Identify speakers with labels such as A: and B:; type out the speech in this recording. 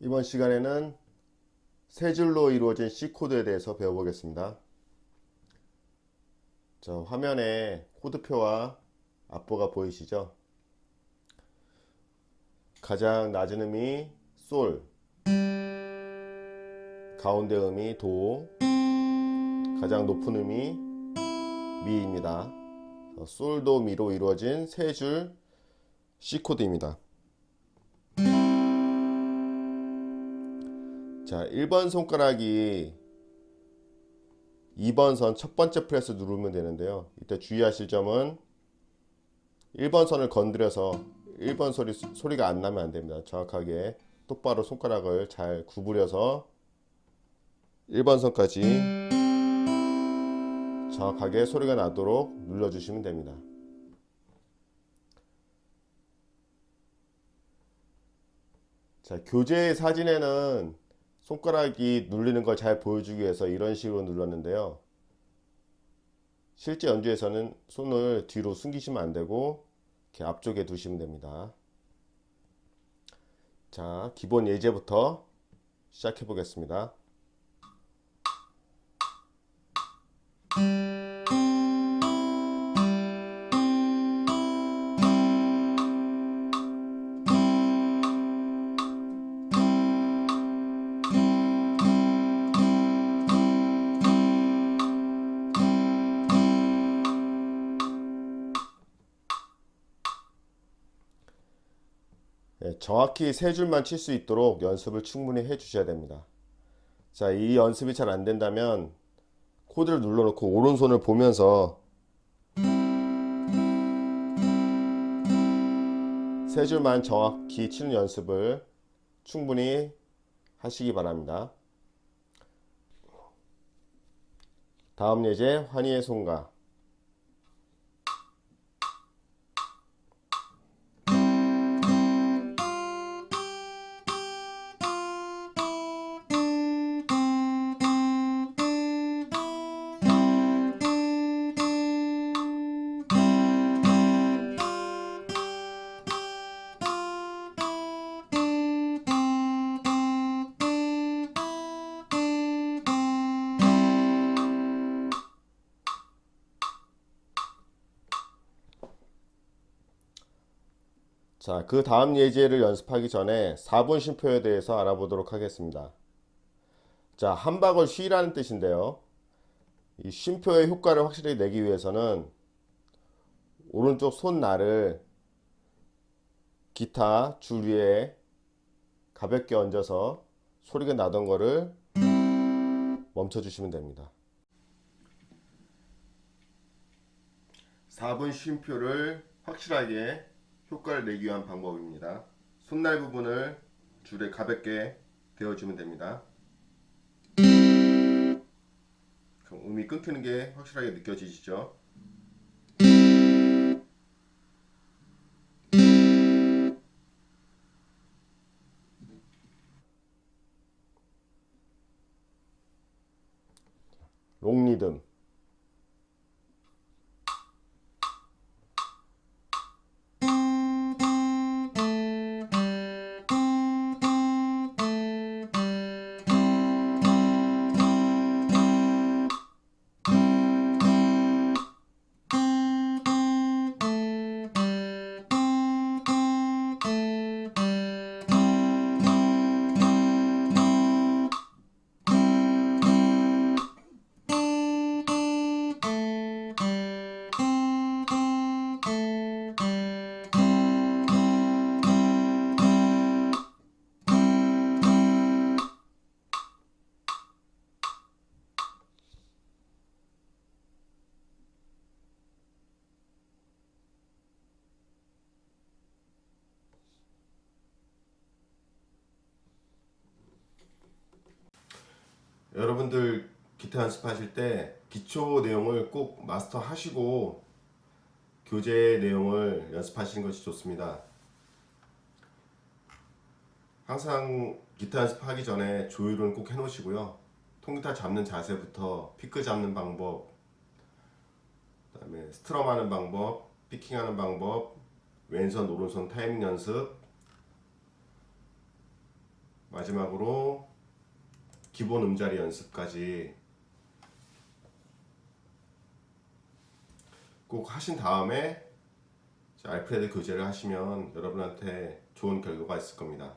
A: 이번 시간에는 세 줄로 이루어진 C 코드에 대해서 배워보겠습니다. 자, 화면에 코드표와 앞보가 보이시죠? 가장 낮은 음이 솔, 가운데 음이 도, 가장 높은 음이 미입니다. 솔 도 미로 이루어진 세 줄 C 코드입니다. 자, 1번 손가락이 2번 선 첫 번째 프레스 누르면 되는데요. 이때 주의하실 점은 1번 선을 건드려서 1번 소리, 소리가 안 나면 안 됩니다. 정확하게 똑바로 손가락을 잘 구부려서 1번 선까지 정확하게 소리가 나도록 눌러주시면 됩니다. 자, 교재 사진에는 손가락이 눌리는 걸 잘 보여주기 위해서 이런 식으로 눌렀는데요. 실제 연주에서는 손을 뒤로 숨기시면 안되고 이렇게 앞쪽에 두시면 됩니다. 자, 기본 예제부터 시작해 보겠습니다. 정확히 세 줄만 칠 수 있도록 연습을 충분히 해 주셔야 됩니다. 자, 이 연습이 잘 안 된다면 코드를 눌러놓고 오른손을 보면서 세 줄만 정확히 치는 연습을 충분히 하시기 바랍니다. 다음 예제 환희의 손가 자, 그 다음 예제를 연습하기 전에 4분 쉼표에 대해서 알아보도록 하겠습니다. 자, 한 박을 쉬라는 뜻인데요. 이 쉼표의 효과를 확실히 내기 위해서는 오른쪽 손날을 기타 줄 위에 가볍게 얹어서 소리가 나던 거를 멈춰 주시면 됩니다. 4분 쉼표를 확실하게 효과를 내기 위한 방법입니다. 손날 부분을 줄에 가볍게 대어주면 됩니다. 그럼 음이 끊기는 게 확실하게 느껴지시죠? 롱리듬 여러분들 기타 연습하실 때 기초 내용을 꼭 마스터 하시고 교재 내용을 연습하시는 것이 좋습니다. 항상 기타 연습하기 전에 조율은 꼭 해 놓으시고요. 통기타 잡는 자세부터 피크 잡는 방법, 그 다음에 스트럼 하는 방법, 피킹하는 방법, 왼손 오른손 타이밍 연습, 마지막으로 기본 음자리 연습까지 꼭 하신 다음에 자, 알프레드 교재를 하시면 여러분한테 좋은 결과가 있을 겁니다.